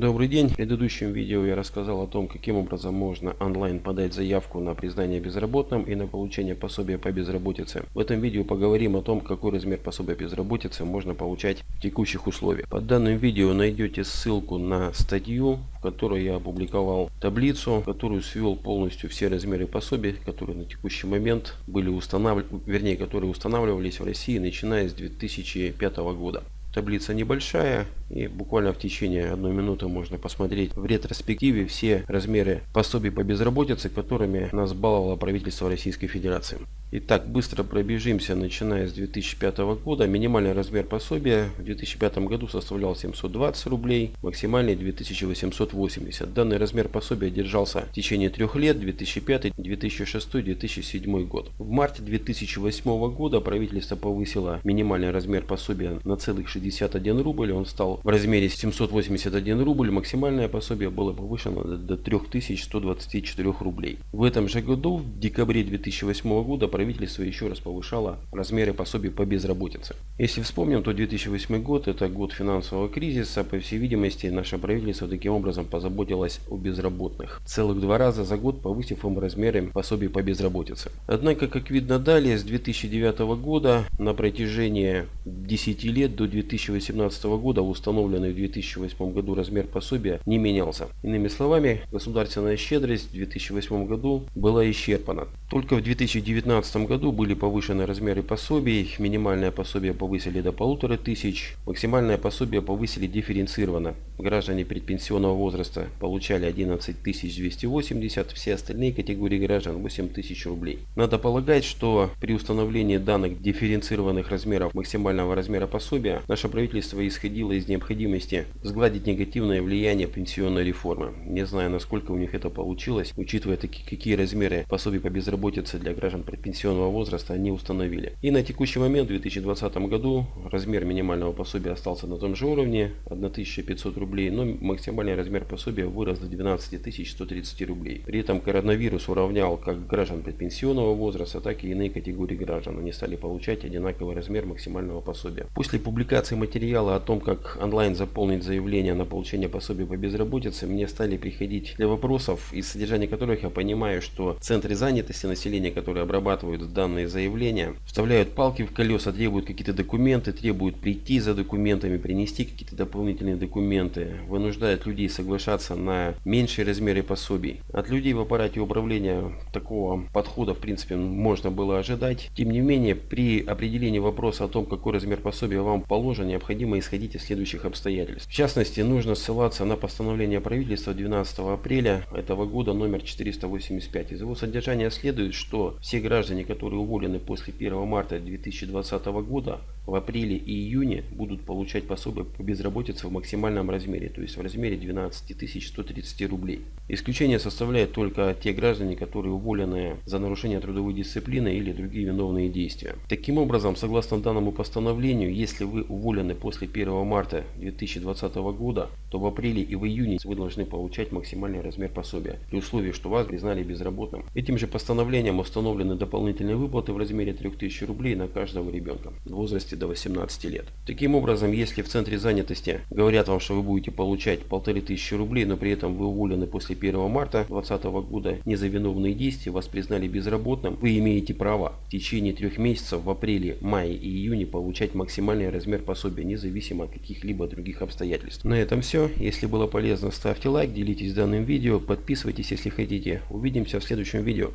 Добрый день. В предыдущем видео я рассказал о том, каким образом можно онлайн подать заявку на признание безработным и на получение пособия по безработице. В этом видео поговорим о том, какой размер пособия безработицы можно получать в текущих условиях. Под данным видео найдете ссылку на статью, в которой я опубликовал таблицу, которую свел полностью все размеры пособий, которые на текущий момент были устанавливаны, вернее, которые устанавливались в России начиная с 2005 года. Таблица небольшая и буквально в течение одной минуты можно посмотреть в ретроспективе все размеры пособий по безработице, которыми нас баловало правительство Российской Федерации. Итак, быстро пробежимся, начиная с 2005 года. Минимальный размер пособия в 2005 году составлял 720 рублей, максимальный 2880. Данный размер пособия держался в течение трех лет, 2005, 2006, 2007 год. В марте 2008 года правительство повысило минимальный размер пособия на целых 61 рубль. Он стал в размере 781 рубль. Максимальное пособие было повышено до 3124 рублей. В этом же году, в декабре 2008 года, правительство еще раз повышало размеры пособий по безработице. Если вспомним, то 2008 год это год финансового кризиса. По всей видимости, наше правительство таким образом позаботилось о безработных. Целых два раза за год повысив им размеры пособий по безработице. Однако, как видно далее, с 2009 года на протяжении 10 лет до 2018 года установленный в 2008 году размер пособия не менялся. Иными словами, государственная щедрость в 2008 году была исчерпана. Только в 2019 2015 году были повышены размеры пособий, минимальное пособие повысили до полутора тысяч, максимальное пособие повысили дифференцированно. Граждане предпенсионного возраста получали 11 280, все остальные категории граждан 8 тысяч рублей. Надо полагать, что при установлении данных дифференцированных размеров максимального размера пособия, наше правительство исходило из необходимости сгладить негативное влияние пенсионной реформы. Не знаю, насколько у них это получилось, учитывая такие, какие размеры пособий по безработице для граждан предпенсионного пенсионного возраста они установили. И на текущий момент, в 2020 году, размер минимального пособия остался на том же уровне, 1500 рублей, но максимальный размер пособия вырос до 12 130 рублей. При этом коронавирус уравнял как граждан предпенсионного возраста, так и иные категории граждан. Они стали получать одинаковый размер максимального пособия. После публикации материала о том, как онлайн заполнить заявление на получение пособия по безработице, мне стали приходить для вопросов, из содержания которых я понимаю, что центры занятости населения, которые обрабатывают данные заявления, вставляют палки в колеса, требуют какие-то документы, требуют прийти за документами, принести какие-то дополнительные документы, вынуждают людей соглашаться на меньшие размеры пособий. От людей в аппарате управления такого подхода в принципе можно было ожидать. Тем не менее, при определении вопроса о том, какой размер пособия вам положен, необходимо исходить из следующих обстоятельств. В частности, нужно ссылаться на постановление правительства 12 апреля этого года номер 485. Из его содержания следует, что все граждане, которые уволены после 1 марта 2020 года, в апреле и июне будут получать пособие по безработице в максимальном размере, то есть в размере 12 130 рублей. Исключение составляют только те граждане, которые уволены за нарушение трудовой дисциплины или другие виновные действия. Таким образом, согласно данному постановлению, если вы уволены после 1 марта 2020 года, то в апреле и в июне вы должны получать максимальный размер пособия, при условии, что вас признали безработным. Этим же постановлением установлены дополнительные выплаты в размере 3000 рублей на каждого ребенка в возрасте до 18 лет. Таким образом, если в центре занятости говорят вам, что вы будете получать 1500 рублей, но при этом вы уволены после 1 марта 2020 года не за виновные действия, вас признали безработным, вы имеете право в течение трех месяцев в апреле, мае и июне получать максимальный размер пособия, независимо от каких-либо других обстоятельств. На этом все. Если было полезно, ставьте лайк, делитесь данным видео, подписывайтесь, если хотите. Увидимся в следующем видео.